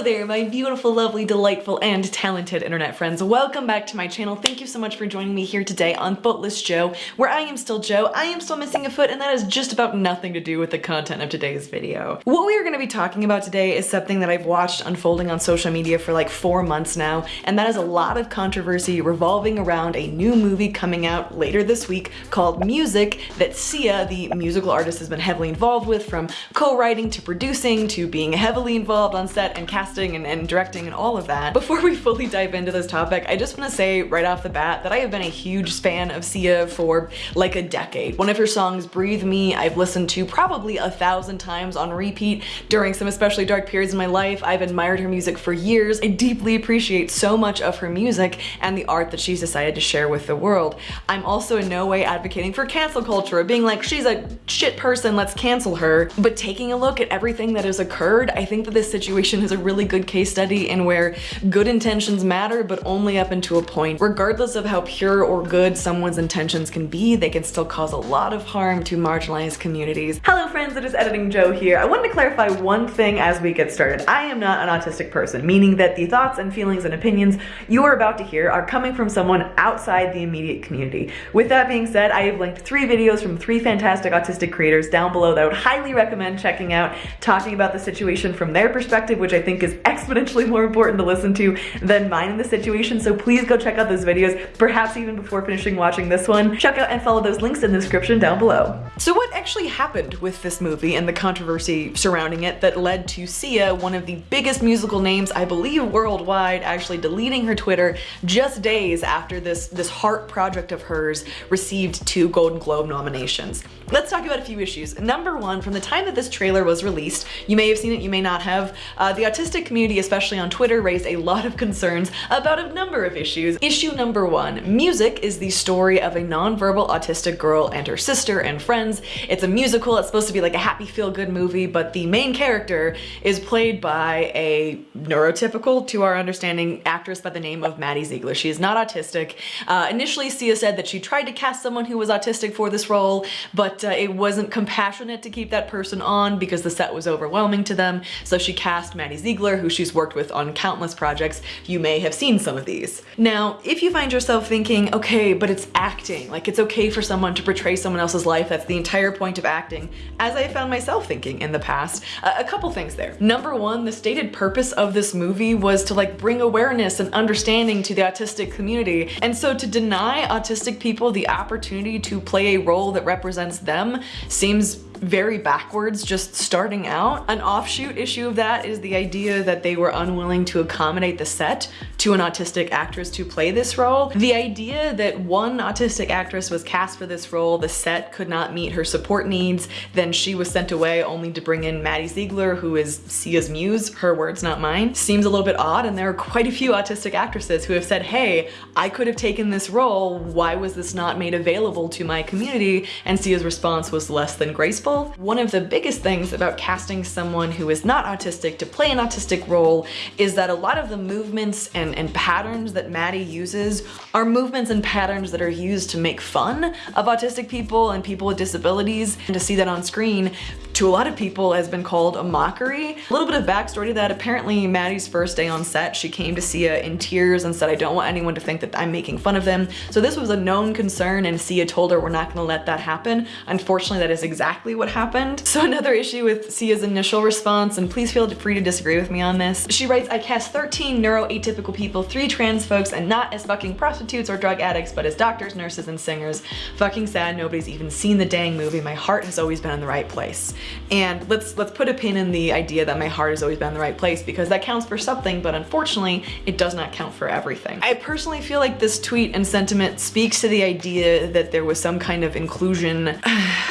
Hello there, my beautiful, lovely, delightful, and talented internet friends. Welcome back to my channel. Thank you so much for joining me here today on Footless Joe, where I am still Joe, I am still missing a foot, and that has just about nothing to do with the content of today's video. What we are going to be talking about today is something that I've watched unfolding on social media for like four months now, and that is a lot of controversy revolving around a new movie coming out later this week called Music that Sia, the musical artist, has been heavily involved with from co-writing to producing to being heavily involved on set and casting and, and directing and all of that. Before we fully dive into this topic, I just want to say right off the bat that I have been a huge fan of Sia for like a decade. One of her songs, Breathe Me, I've listened to probably a thousand times on repeat during some especially dark periods in my life. I've admired her music for years. I deeply appreciate so much of her music and the art that she's decided to share with the world. I'm also in no way advocating for cancel culture being like, she's a shit person, let's cancel her. But taking a look at everything that has occurred, I think that this situation is a really good case study in where good intentions matter, but only up into a point. Regardless of how pure or good someone's intentions can be, they can still cause a lot of harm to marginalized communities. Hello friends, it is Editing Joe here. I wanted to clarify one thing as we get started. I am not an autistic person, meaning that the thoughts and feelings and opinions you are about to hear are coming from someone outside the immediate community. With that being said, I have linked three videos from three fantastic autistic creators down below that I would highly recommend checking out, talking about the situation from their perspective, which I think is exponentially more important to listen to than mine in the situation. So please go check out those videos, perhaps even before finishing watching this one. Check out and follow those links in the description down below. So what actually happened with this movie and the controversy surrounding it that led to Sia, one of the biggest musical names I believe worldwide, actually deleting her Twitter just days after this, this heart project of hers received two Golden Globe nominations. Let's talk about a few issues. Number one, from the time that this trailer was released, you may have seen it, you may not have, uh, the autistic community, especially on Twitter, raised a lot of concerns about a number of issues. Issue number one, music is the story of a nonverbal autistic girl and her sister and friends. It's a musical, it's supposed to be like a happy feel-good movie, but the main character is played by a neurotypical, to our understanding, actress by the name of Maddie Ziegler. She is not autistic. Uh, initially, Sia said that she tried to cast someone who was autistic for this role, but uh, it wasn't compassionate to keep that person on because the set was overwhelming to them. So she cast Maddie Ziegler, who she's worked with on countless projects. You may have seen some of these. Now, if you find yourself thinking, okay, but it's acting, like it's okay for someone to portray someone else's life, that's the entire point of acting, as I found myself thinking in the past, uh, a couple things there. Number one, the stated purpose of this movie was to like bring awareness and understanding to the autistic community. And so to deny autistic people the opportunity to play a role that represents them seems very backwards just starting out. An offshoot issue of that is the idea that they were unwilling to accommodate the set to an autistic actress to play this role. The idea that one autistic actress was cast for this role, the set could not meet her support needs, then she was sent away only to bring in Maddie Ziegler, who is Sia's muse, her words, not mine, seems a little bit odd and there are quite a few autistic actresses who have said, hey, I could have taken this role, why was this not made available to my community? And Sia's response was less than graceful one of the biggest things about casting someone who is not autistic to play an autistic role is that a lot of the movements and, and patterns that Maddie uses are movements and patterns that are used to make fun of autistic people and people with disabilities. And to see that on screen to a lot of people has been called a mockery. A little bit of backstory to that, apparently Maddie's first day on set, she came to Sia in tears and said, I don't want anyone to think that I'm making fun of them. So this was a known concern and Sia told her we're not gonna let that happen. Unfortunately, that is exactly what happened. So another issue with Sia's initial response, and please feel free to disagree with me on this. She writes, I cast 13 neuroatypical people, three trans folks, and not as fucking prostitutes or drug addicts, but as doctors, nurses, and singers. Fucking sad nobody's even seen the dang movie. My heart has always been in the right place. And let's let's put a pin in the idea that my heart has always been in the right place because that counts for something, but unfortunately, it does not count for everything. I personally feel like this tweet and sentiment speaks to the idea that there was some kind of inclusion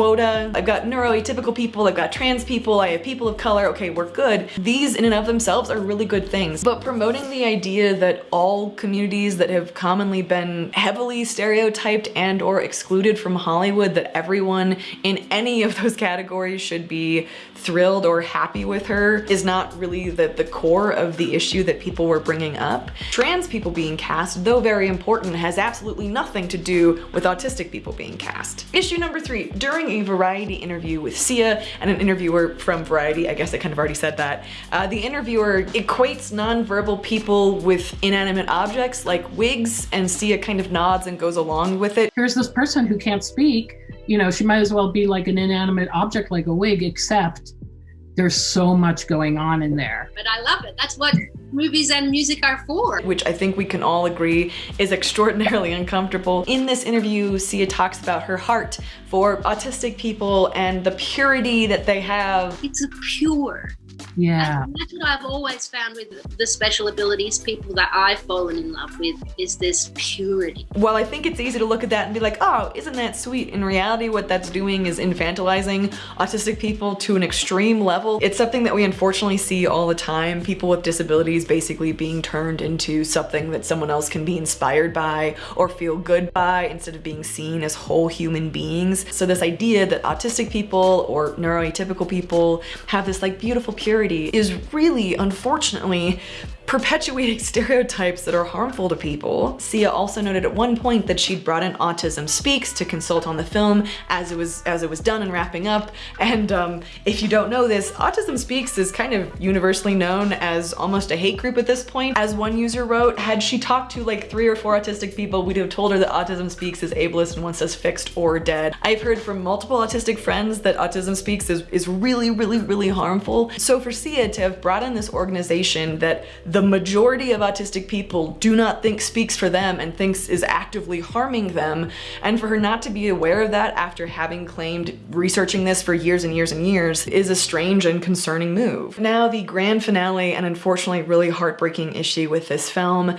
quota. I've got neuroatypical people, I've got trans people, I have people of color, okay, we're good. These in and of themselves are really good things. But promoting the idea that all communities that have commonly been heavily stereotyped and or excluded from Hollywood, that everyone in any of those categories should be thrilled or happy with her is not really the, the core of the issue that people were bringing up. Trans people being cast, though very important, has absolutely nothing to do with autistic people being cast. Issue number three, during a Variety interview with Sia and an interviewer from Variety, I guess I kind of already said that, uh, the interviewer equates nonverbal people with inanimate objects like wigs and Sia kind of nods and goes along with it. Here's this person who can't speak, you know, she might as well be like an inanimate object like a wig, except there's so much going on in there. But I love it. That's what movies and music are for. Which I think we can all agree is extraordinarily uncomfortable. In this interview, Sia talks about her heart for autistic people and the purity that they have. It's a pure yeah. that's what I've always found with the special abilities people that I've fallen in love with is this purity. Well, I think it's easy to look at that and be like, oh, isn't that sweet? In reality, what that's doing is infantilizing autistic people to an extreme level. It's something that we unfortunately see all the time. People with disabilities basically being turned into something that someone else can be inspired by or feel good by instead of being seen as whole human beings. So this idea that autistic people or neuroatypical people have this like beautiful purity is really, unfortunately, perpetuating stereotypes that are harmful to people. Sia also noted at one point that she'd brought in Autism Speaks to consult on the film as it was as it was done and wrapping up. And um, if you don't know this, Autism Speaks is kind of universally known as almost a hate group at this point. As one user wrote, had she talked to like three or four autistic people, we'd have told her that Autism Speaks is ableist and wants us fixed or dead. I've heard from multiple autistic friends that Autism Speaks is, is really, really, really harmful. So for Sia to have brought in this organization that the the majority of autistic people do not think speaks for them and thinks is actively harming them. And for her not to be aware of that after having claimed researching this for years and years and years is a strange and concerning move. Now the grand finale and unfortunately really heartbreaking issue with this film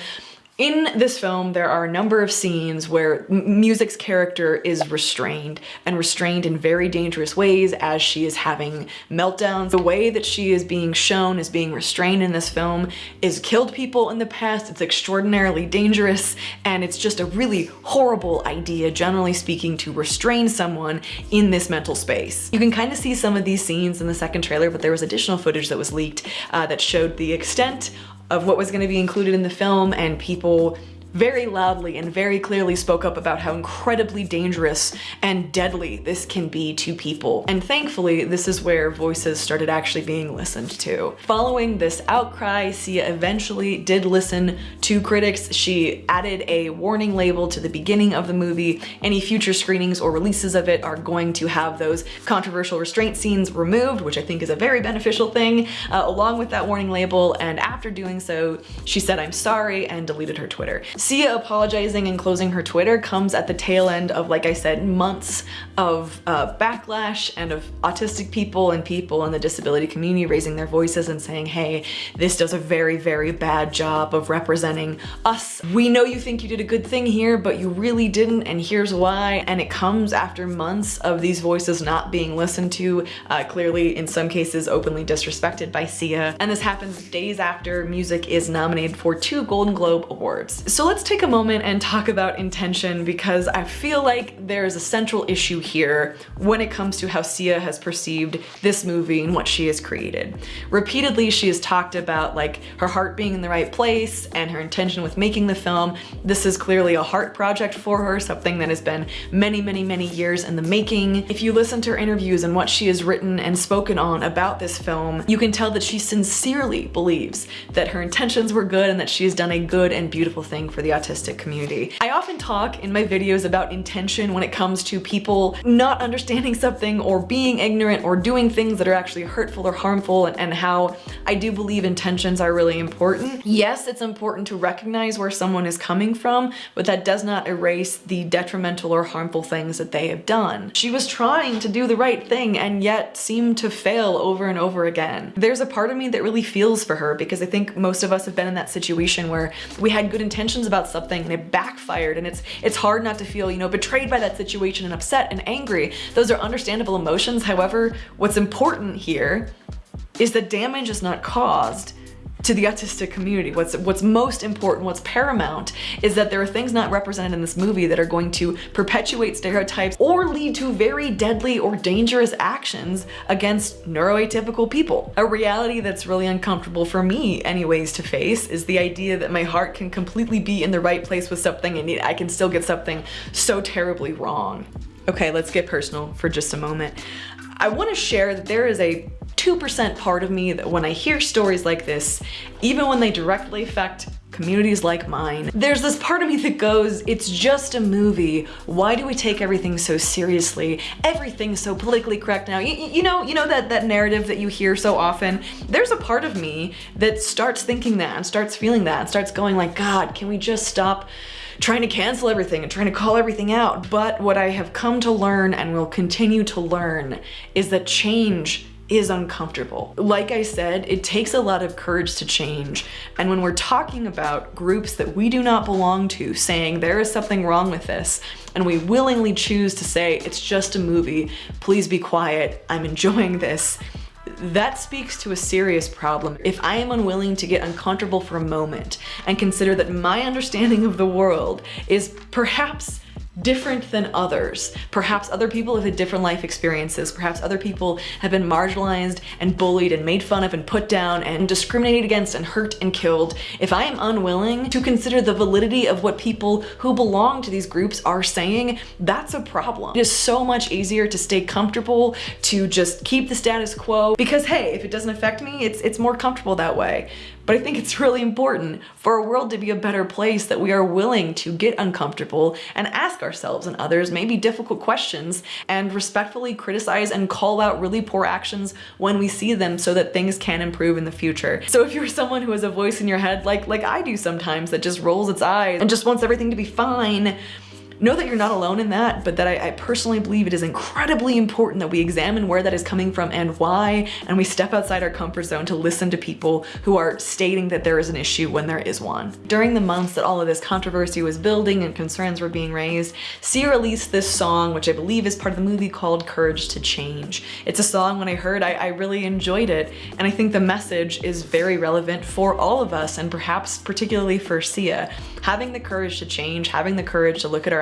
in this film, there are a number of scenes where Music's character is restrained and restrained in very dangerous ways as she is having meltdowns. The way that she is being shown as being restrained in this film is killed people in the past. It's extraordinarily dangerous and it's just a really horrible idea, generally speaking, to restrain someone in this mental space. You can kind of see some of these scenes in the second trailer, but there was additional footage that was leaked uh, that showed the extent of what was going to be included in the film and people こう very loudly and very clearly spoke up about how incredibly dangerous and deadly this can be to people. And thankfully, this is where voices started actually being listened to. Following this outcry, Sia eventually did listen to critics. She added a warning label to the beginning of the movie. Any future screenings or releases of it are going to have those controversial restraint scenes removed, which I think is a very beneficial thing, uh, along with that warning label. And after doing so, she said, I'm sorry, and deleted her Twitter. Sia apologizing and closing her Twitter comes at the tail end of, like I said, months of uh, backlash and of autistic people and people in the disability community raising their voices and saying, hey, this does a very, very bad job of representing us. We know you think you did a good thing here, but you really didn't, and here's why. And it comes after months of these voices not being listened to, uh, clearly in some cases openly disrespected by Sia. And this happens days after music is nominated for two Golden Globe Awards. So let's take a moment and talk about intention because I feel like there's a central issue here when it comes to how Sia has perceived this movie and what she has created. Repeatedly, she has talked about like her heart being in the right place and her intention with making the film. This is clearly a heart project for her, something that has been many, many, many years in the making. If you listen to her interviews and what she has written and spoken on about this film, you can tell that she sincerely believes that her intentions were good and that she has done a good and beautiful thing for for the autistic community. I often talk in my videos about intention when it comes to people not understanding something or being ignorant or doing things that are actually hurtful or harmful and, and how I do believe intentions are really important. Yes, it's important to recognize where someone is coming from, but that does not erase the detrimental or harmful things that they have done. She was trying to do the right thing and yet seemed to fail over and over again. There's a part of me that really feels for her because I think most of us have been in that situation where we had good intentions about something and it backfired and it's it's hard not to feel, you know, betrayed by that situation and upset and angry. Those are understandable emotions. However, what's important here is that damage is not caused to the autistic community. What's what's most important, what's paramount, is that there are things not represented in this movie that are going to perpetuate stereotypes or lead to very deadly or dangerous actions against neuroatypical people. A reality that's really uncomfortable for me anyways to face is the idea that my heart can completely be in the right place with something and I can still get something so terribly wrong. Okay, let's get personal for just a moment. I want to share that there is a 2% part of me that when I hear stories like this, even when they directly affect communities like mine, there's this part of me that goes, it's just a movie. Why do we take everything so seriously? Everything's so politically correct now. You, you know, you know that, that narrative that you hear so often? There's a part of me that starts thinking that and starts feeling that and starts going like, God, can we just stop trying to cancel everything and trying to call everything out. But what I have come to learn and will continue to learn is that change is uncomfortable. Like I said, it takes a lot of courage to change. And when we're talking about groups that we do not belong to, saying there is something wrong with this, and we willingly choose to say, it's just a movie, please be quiet, I'm enjoying this, that speaks to a serious problem. If I am unwilling to get uncomfortable for a moment and consider that my understanding of the world is perhaps different than others. Perhaps other people have had different life experiences. Perhaps other people have been marginalized and bullied and made fun of and put down and discriminated against and hurt and killed. If I am unwilling to consider the validity of what people who belong to these groups are saying, that's a problem. It is so much easier to stay comfortable, to just keep the status quo because hey, if it doesn't affect me, it's, it's more comfortable that way. But I think it's really important for our world to be a better place that we are willing to get uncomfortable and ask ourselves and others maybe difficult questions and respectfully criticize and call out really poor actions when we see them so that things can improve in the future. So if you're someone who has a voice in your head like, like I do sometimes that just rolls its eyes and just wants everything to be fine, know that you're not alone in that, but that I, I, personally believe it is incredibly important that we examine where that is coming from and why, and we step outside our comfort zone to listen to people who are stating that there is an issue when there is one. During the months that all of this controversy was building and concerns were being raised, Sia released this song, which I believe is part of the movie called Courage to Change. It's a song when I heard, I, I really enjoyed it, and I think the message is very relevant for all of us, and perhaps particularly for Sia. Having the courage to change, having the courage to look at our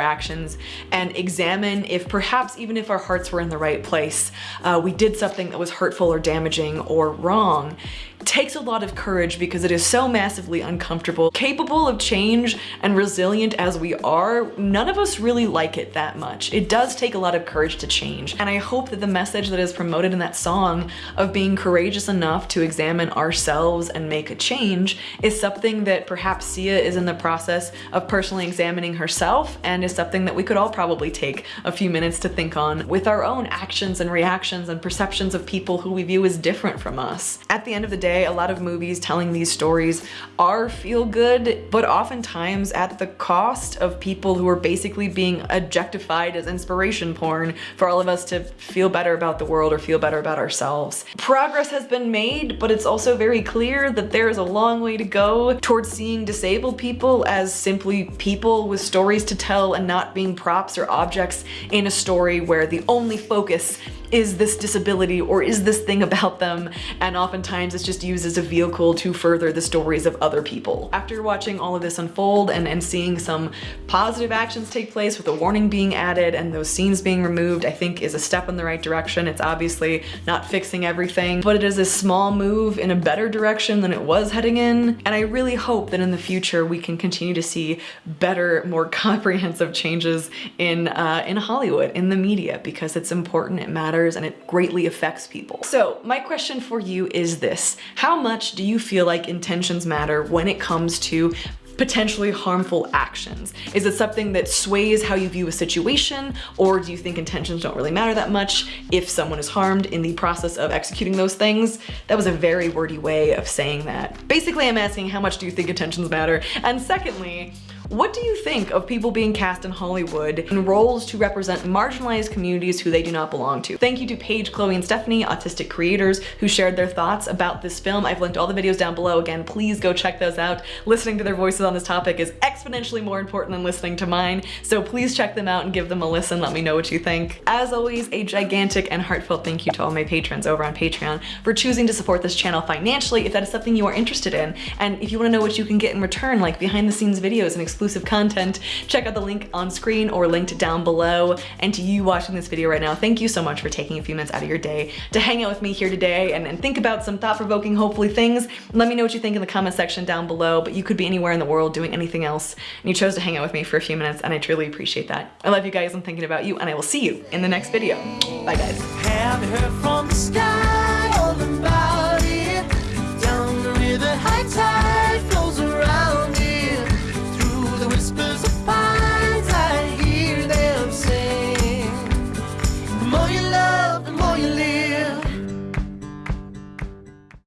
and examine if perhaps even if our hearts were in the right place, uh, we did something that was hurtful or damaging or wrong takes a lot of courage because it is so massively uncomfortable. Capable of change and resilient as we are, none of us really like it that much. It does take a lot of courage to change. And I hope that the message that is promoted in that song of being courageous enough to examine ourselves and make a change is something that perhaps Sia is in the process of personally examining herself and is something that we could all probably take a few minutes to think on with our own actions and reactions and perceptions of people who we view as different from us. At the end of the day, day, a lot of movies telling these stories are feel good, but oftentimes at the cost of people who are basically being objectified as inspiration porn for all of us to feel better about the world or feel better about ourselves. Progress has been made, but it's also very clear that there is a long way to go towards seeing disabled people as simply people with stories to tell and not being props or objects in a story where the only focus is this disability or is this thing about them and oftentimes it's just used as a vehicle to further the stories of other people. After watching all of this unfold and, and seeing some positive actions take place with a warning being added and those scenes being removed I think is a step in the right direction. It's obviously not fixing everything but it is a small move in a better direction than it was heading in and I really hope that in the future we can continue to see better more comprehensive changes in uh, in Hollywood in the media because it's important it matters and it greatly affects people. So my question for you is this. How much do you feel like intentions matter when it comes to potentially harmful actions? Is it something that sways how you view a situation or do you think intentions don't really matter that much if someone is harmed in the process of executing those things? That was a very wordy way of saying that. Basically, I'm asking how much do you think intentions matter? And secondly, what do you think of people being cast in Hollywood in roles to represent marginalized communities who they do not belong to? Thank you to Paige, Chloe, and Stephanie, autistic creators, who shared their thoughts about this film. I've linked all the videos down below. Again, please go check those out. Listening to their voices on this topic is exponentially more important than listening to mine, so please check them out and give them a listen. Let me know what you think. As always, a gigantic and heartfelt thank you to all my patrons over on Patreon for choosing to support this channel financially if that is something you are interested in. And if you want to know what you can get in return, like behind the scenes videos and exclusive content, check out the link on screen or linked down below. And to you watching this video right now, thank you so much for taking a few minutes out of your day to hang out with me here today and, and think about some thought-provoking, hopefully, things. Let me know what you think in the comment section down below, but you could be anywhere in the world doing anything else, and you chose to hang out with me for a few minutes, and I truly appreciate that. I love you guys, I'm thinking about you, and I will see you in the next video. Bye, guys.